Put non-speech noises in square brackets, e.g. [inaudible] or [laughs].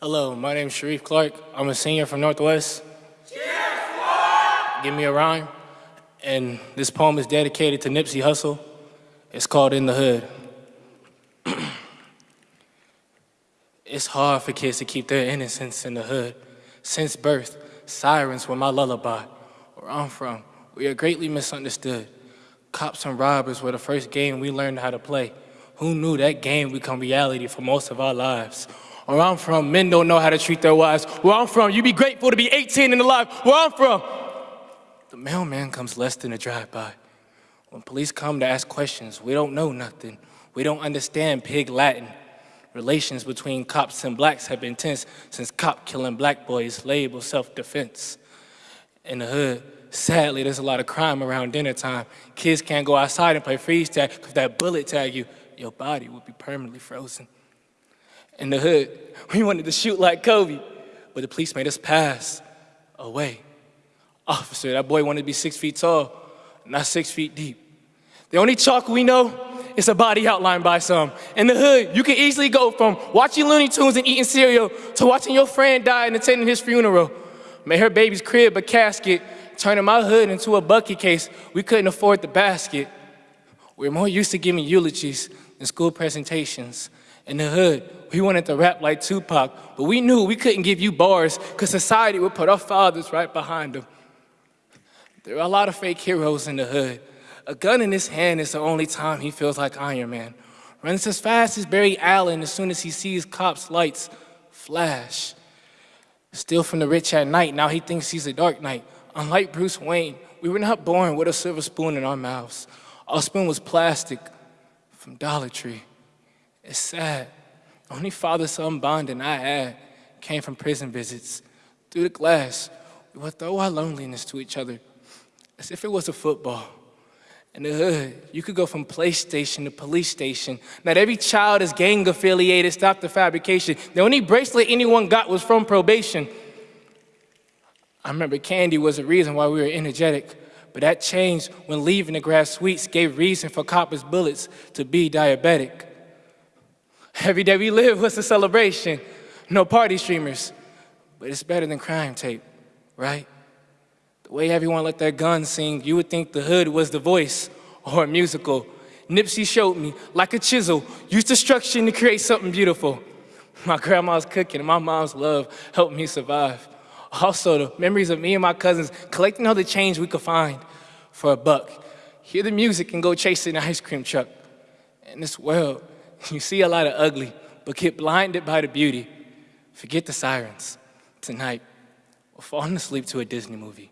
Hello, my name is Sharif Clark. I'm a senior from Northwest. Cheers, Give me a rhyme. And this poem is dedicated to Nipsey Hussle. It's called In the Hood. [clears throat] it's hard for kids to keep their innocence in the hood. Since birth, sirens were my lullaby. Where I'm from, we are greatly misunderstood. Cops and robbers were the first game we learned how to play. Who knew that game become reality for most of our lives? Where I'm from, men don't know how to treat their wives. Where I'm from, you would be grateful to be 18 and alive. Where I'm from, the mailman comes less than a drive-by. When police come to ask questions, we don't know nothing. We don't understand pig Latin. Relations between cops and blacks have been tense since cop killing black boys labeled self-defense. In the hood, sadly, there's a lot of crime around dinner time. Kids can't go outside and play freeze tag because that bullet tag you, your body will be permanently frozen. In the hood, [laughs] we wanted to shoot like Kobe, but the police made us pass away. Officer, that boy wanted to be six feet tall, not six feet deep. The only chalk we know is a body outlined by some. In the hood, you can easily go from watching Looney Tunes and eating cereal to watching your friend die and attending his funeral. Made her baby's crib a casket, turning my hood into a bucket case. We couldn't afford the basket. We're more used to giving eulogies than school presentations. In the hood, we wanted to rap like Tupac, but we knew we couldn't give you bars because society would put our fathers right behind them. There are a lot of fake heroes in the hood. A gun in his hand is the only time he feels like Iron Man. Runs as fast as Barry Allen as soon as he sees cops' lights flash. Steal from the rich at night, now he thinks he's a dark knight. Unlike Bruce Wayne, we were not born with a silver spoon in our mouths. Our spoon was plastic from Dollar Tree. It's sad. The only father-son bonding I had came from prison visits. Through the glass, we would throw our loneliness to each other as if it was a football. In the hood, you could go from PlayStation to police station. Not every child is gang affiliated, stop the fabrication. The only bracelet anyone got was from probation. I remember candy was the reason why we were energetic, but that changed when leaving the grass sweets gave reason for coppers' bullets to be diabetic. Every day we live was a celebration. No party streamers, but it's better than crime tape, right? The way everyone let their guns sing, you would think the hood was the voice or a musical. Nipsey showed me, like a chisel, use destruction to create something beautiful. My grandma's cooking and my mom's love helped me survive. Also, the memories of me and my cousins collecting all the change we could find for a buck. Hear the music and go chase an ice cream truck. In this world, [laughs] you see a lot of ugly, but get blinded by the beauty. Forget the sirens. Tonight, we're falling asleep to a Disney movie.